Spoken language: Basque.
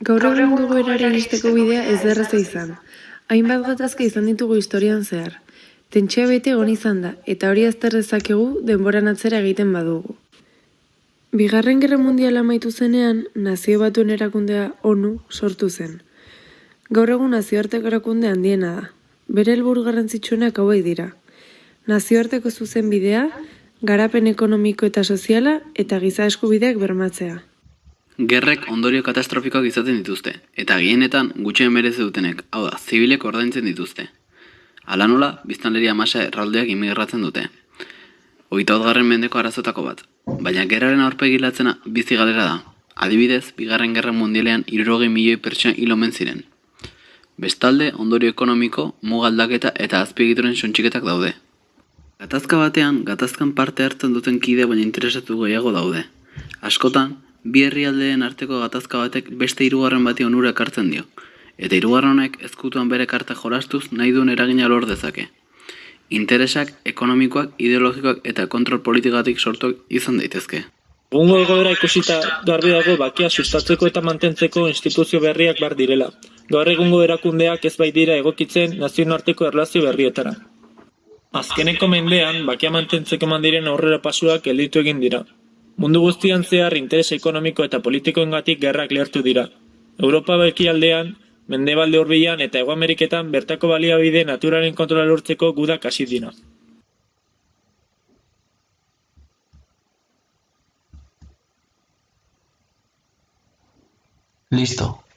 Gaur egun dugu erare iristeko bidea ez derraza izan. Hainbat gatazka izan ditugu historian zehar. Tentsioa bete egon izan da, eta hori azter dezakegu denboran atzera egiten badugu. Bigarren Gerra Mundiala amaitu zenean, nazio batuen erakundea ONU sortu zen. Gaur egun nazioarteko erakunde handiena da. Bere helburu garrantzitsuenak hauek dira. Nazioarteko zuzen bidea, garapen ekonomiko eta soziala eta giza eskubideak bermatzea. Gerrek ondorio katastrofikoak izaten dituzte, eta gehienetan gutxien merezi dutenek, hau da, zibilek ordaintzen dituzte. Hala nola, biztanleria masa erraldeak imigratzen dute. Hogeita garren mendeko arazotako bat, baina gerraren aurpegilatzena bizi galera da. Adibidez, bigarren gerra mundialean irurogei milioi pertsona hil omen ziren. Bestalde, ondorio ekonomiko, mugaldaketa eta azpiegituren sontxiketak daude. Gatazka batean, gatazkan parte hartzen duten kide baina interesatu gehiago daude. Askotan, bi herrialdeen arteko gatazka batek beste hirugarren bati onura ekartzen dio. Eta hirugarren honek ezkutuan bere karta jorastuz nahi duen eragina lor dezake. Interesak ekonomikoak, ideologikoak eta kontrol politikatik sortuak izan daitezke. Egungo egoera ikusita garbi dago bakia sustatzeko eta mantentzeko instituzio berriak bar direla. Gaur egungo erakundeak ez bai dira egokitzen nazioarteko erlazio berrietara. Azkeneko mendean, bakia mantentzeko mandiren aurrera pasuak gelditu egin dira. Mundu guztian zehar interes ekonomiko eta politikoengatik gerrak lehertu dira. Europa bekialdean, Mendebalde hurbilan eta Hego Ameriketan bertako baliabide naturalen kontrola lortzeko gudak hasi dira. Listo.